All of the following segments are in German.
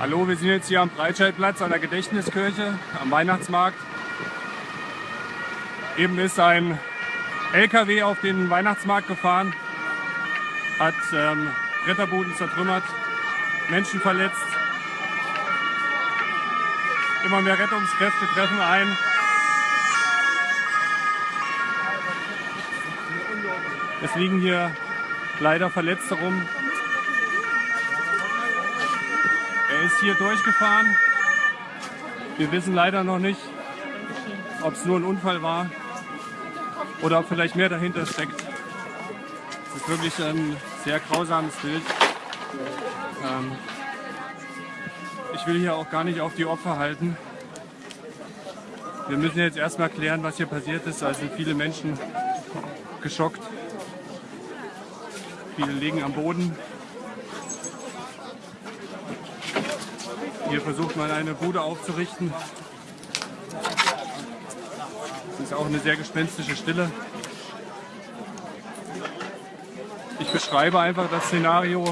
Hallo, wir sind jetzt hier am Breitscheidplatz an der Gedächtniskirche am Weihnachtsmarkt. Eben ist ein LKW auf den Weihnachtsmarkt gefahren, hat ähm, Bretterbuden zertrümmert, Menschen verletzt. Immer mehr Rettungskräfte treffen ein. Es liegen hier leider Verletzte rum. Er ist hier durchgefahren. Wir wissen leider noch nicht, ob es nur ein Unfall war oder ob vielleicht mehr dahinter steckt. Es ist wirklich ein sehr grausames Bild. Ähm, ich will hier auch gar nicht auf die Opfer halten. Wir müssen jetzt erstmal klären, was hier passiert ist. Da sind viele Menschen geschockt. Viele liegen am Boden. Hier versucht man eine Bude aufzurichten. Es ist auch eine sehr gespenstische Stille. Ich beschreibe einfach das Szenario.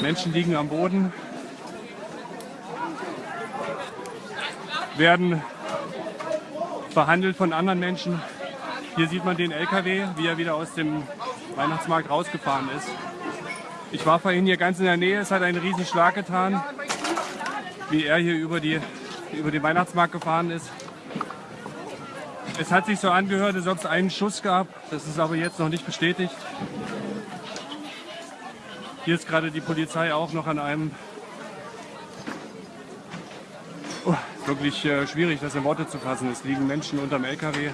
Menschen liegen am Boden, werden verhandelt von anderen Menschen. Hier sieht man den LKW, wie er wieder aus dem Weihnachtsmarkt rausgefahren ist. Ich war vorhin hier ganz in der Nähe, es hat einen riesen Schlag getan wie er hier über, die, über den Weihnachtsmarkt gefahren ist. Es hat sich so angehört, als ob es einen Schuss gab. Das ist aber jetzt noch nicht bestätigt. Hier ist gerade die Polizei auch noch an einem... Oh, wirklich äh, schwierig, das in Worte zu fassen. Es liegen Menschen unterm LKW.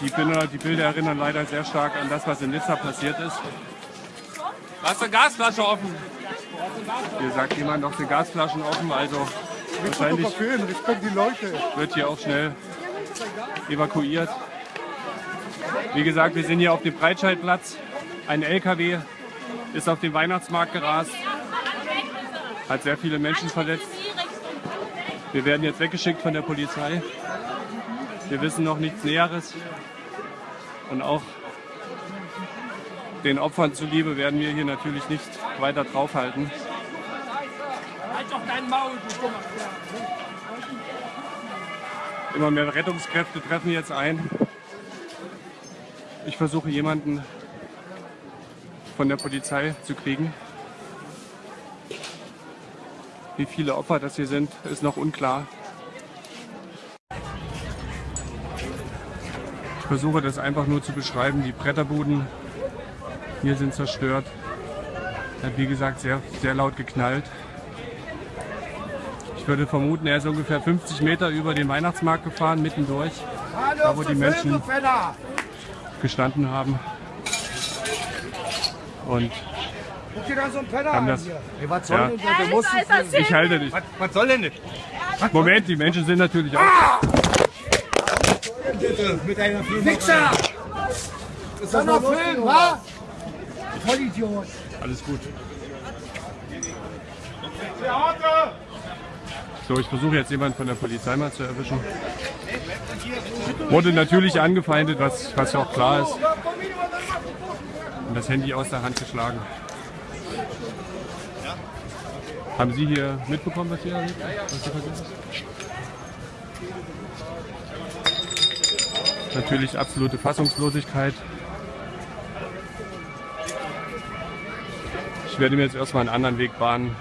Die Bilder, die Bilder erinnern leider sehr stark an das, was in Nizza passiert ist. Lass eine Gasflasche offen. Hier sagt jemand noch die Gasflaschen offen, also wahrscheinlich wird hier auch schnell evakuiert. Wie gesagt, wir sind hier auf dem Breitscheidplatz. Ein LKW ist auf den Weihnachtsmarkt gerast, hat sehr viele Menschen verletzt. Wir werden jetzt weggeschickt von der Polizei. Wir wissen noch nichts Näheres. Und auch den Opfern zuliebe werden wir hier natürlich nicht weiter draufhalten. Halt doch dein Maul, Immer mehr Rettungskräfte treffen jetzt ein. Ich versuche jemanden von der Polizei zu kriegen. Wie viele Opfer das hier sind, ist noch unklar. Ich versuche das einfach nur zu beschreiben. Die Bretterbuden hier sind zerstört. Hat wie gesagt sehr, sehr laut geknallt. Ich würde vermuten, er ist ungefähr 50 Meter über den Weihnachtsmarkt gefahren, mittendurch, da wo die Menschen gestanden haben. Und haben das, ja, ich halte dich. Was, soll denn das? Moment, die Menschen sind natürlich auch. Mit einer Fixer! Ist das noch Film, wa? Vollidiot! Alles gut. So, ich versuche jetzt jemanden von der Polizei mal zu erwischen. Wurde natürlich angefeindet, was, was ja auch klar ist. Und das Handy aus der Hand geschlagen. Haben Sie hier mitbekommen, was hier, was hier passiert ist? Natürlich absolute Fassungslosigkeit. Werde mir jetzt erstmal einen anderen Weg bahnen.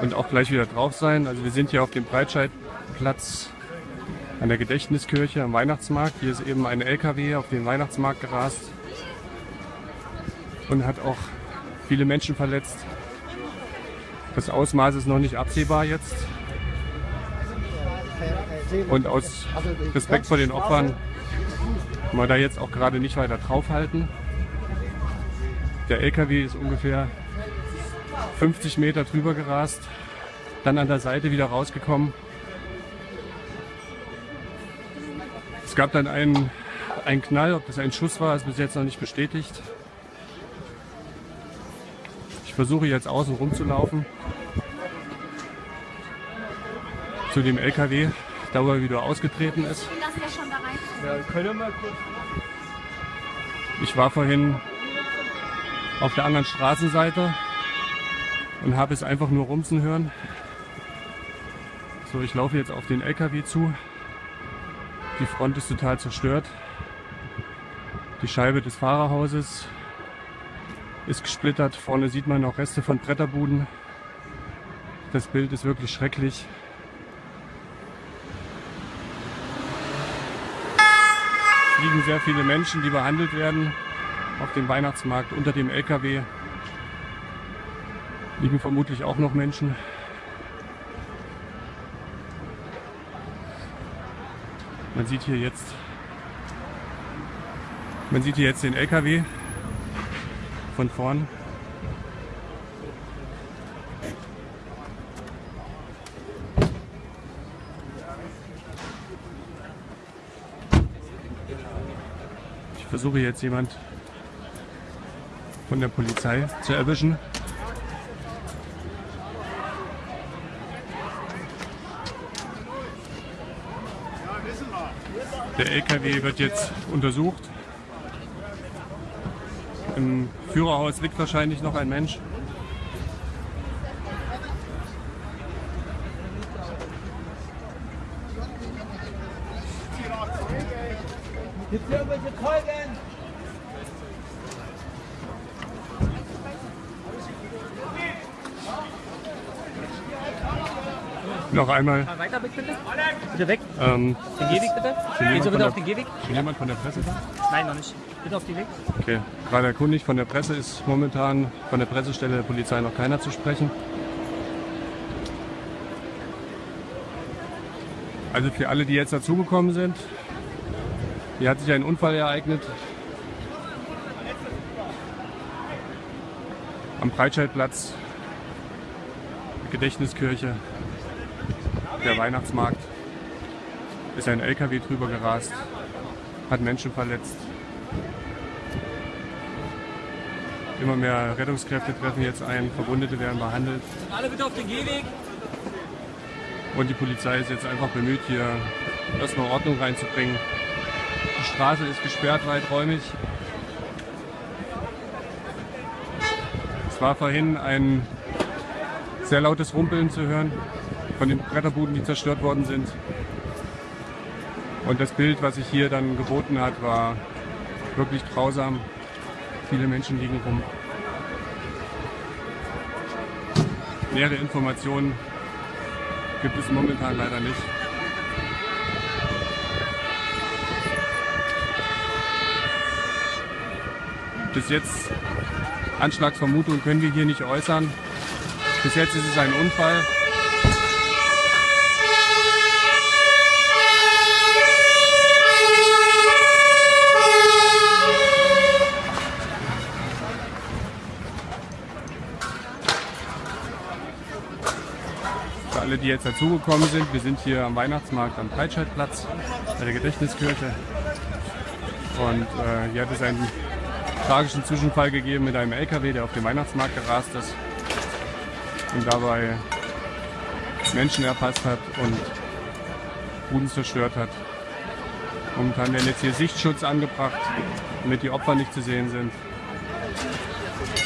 Und auch gleich wieder drauf sein. Also wir sind hier auf dem Breitscheidplatz an der Gedächtniskirche am Weihnachtsmarkt. Hier ist eben ein LKW auf den Weihnachtsmarkt gerast und hat auch viele Menschen verletzt. Das Ausmaß ist noch nicht absehbar jetzt. Und aus Respekt vor den Opfern man da jetzt auch gerade nicht weiter draufhalten. Der LKW ist ungefähr 50 Meter drüber gerast, dann an der Seite wieder rausgekommen. Es gab dann einen, einen Knall, ob das ein Schuss war, ist bis jetzt noch nicht bestätigt. Ich versuche jetzt außen rum zu dem LKW wieder ausgetreten ist. da rein Ja, können wir kurz. Ich war vorhin auf der anderen Straßenseite und habe es einfach nur rumsen hören. So, ich laufe jetzt auf den LKW zu. Die Front ist total zerstört. Die Scheibe des Fahrerhauses ist gesplittert. Vorne sieht man noch Reste von Bretterbuden. Das Bild ist wirklich schrecklich. Liegen sehr viele Menschen, die behandelt werden auf dem Weihnachtsmarkt unter dem LKW. Liegen vermutlich auch noch Menschen. Man sieht hier jetzt, man sieht hier jetzt den LKW von vorn. Versuche jetzt jemand von der Polizei zu erwischen. Der LKW wird jetzt untersucht. Im Führerhaus liegt wahrscheinlich noch ein Mensch. Es irgendwelche Zeugen? Noch einmal. Weiter bitte. Bitte weg. Ähm, Den Gehweg bitte. Sie von bitte auf den Gehweg. ist jemand von der Presse da? Nein, noch nicht. Bitte auf den Weg. Okay, gerade erkundigt von der Presse ist momentan von der Pressestelle der Polizei noch keiner zu sprechen. Also für alle, die jetzt dazugekommen sind, hier hat sich ein Unfall ereignet. Am Breitscheidplatz, Gedächtniskirche, der Weihnachtsmarkt, ist ein LKW drüber gerast, hat Menschen verletzt. Immer mehr Rettungskräfte treffen jetzt ein, Verwundete werden behandelt Alle bitte auf den Gehweg. und die Polizei ist jetzt einfach bemüht, hier erstmal Ordnung reinzubringen. Die Straße ist gesperrt, weiträumig. Es war vorhin ein sehr lautes Rumpeln zu hören von den Bretterbuden, die zerstört worden sind. Und das Bild, was sich hier dann geboten hat, war wirklich grausam. Viele Menschen liegen rum. Nähere Informationen gibt es momentan leider nicht. Bis jetzt Anschlagsvermutungen können wir hier nicht äußern. Bis jetzt ist es ein Unfall. Alle, die jetzt dazugekommen sind, wir sind hier am Weihnachtsmarkt am Breitscheidplatz bei der Gedächtniskirche. Und äh, hier hat es einen tragischen Zwischenfall gegeben mit einem LKW, der auf dem Weihnachtsmarkt gerast ist und dabei Menschen erfasst hat und Buden zerstört hat. Momentan werden jetzt hier Sichtschutz angebracht, damit die Opfer nicht zu sehen sind.